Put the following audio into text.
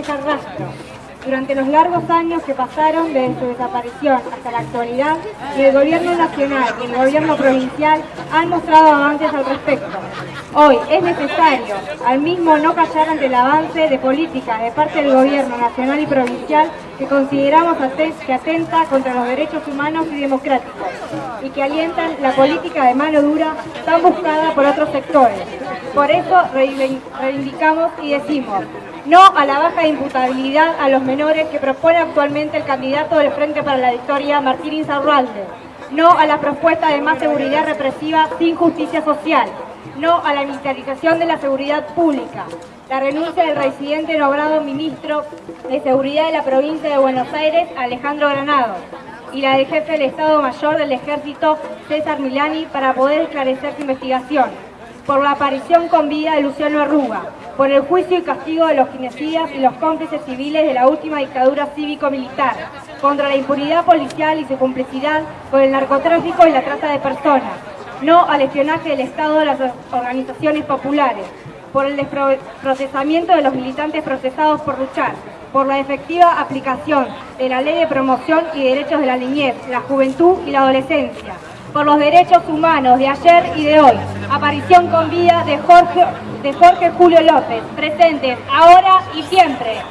dejar rastro. Durante los largos años que pasaron desde su desaparición hasta la actualidad, el gobierno nacional ni el gobierno provincial han mostrado avances al respecto. Hoy es necesario, al mismo no callar ante el avance de políticas de parte del gobierno nacional y provincial que consideramos que atenta contra los derechos humanos y democráticos y que alientan la política de mano dura tan buscada por otros sectores. Por eso reivindicamos y decimos, no a la baja de imputabilidad a los menores que propone actualmente el candidato del Frente para la Victoria, Martín Insaurralde. No a la propuesta de más seguridad represiva sin justicia social. No a la militarización de la seguridad pública. La renuncia del residente nombrado ministro de Seguridad de la provincia de Buenos Aires, Alejandro Granado. Y la del jefe del Estado Mayor del Ejército, César Milani, para poder esclarecer su investigación. Por la aparición con vida de Luciano Arruga por el juicio y castigo de los genocidas y los cómplices civiles de la última dictadura cívico-militar, contra la impunidad policial y su complicidad con el narcotráfico y la trata de personas, no al espionaje del Estado de las organizaciones populares, por el desprocesamiento de los militantes procesados por luchar, por la efectiva aplicación de la Ley de Promoción y Derechos de la Niñez, la Juventud y la Adolescencia, por los derechos humanos de ayer y de hoy. Aparición con vida de Jorge, de Jorge Julio López, presentes ahora y siempre.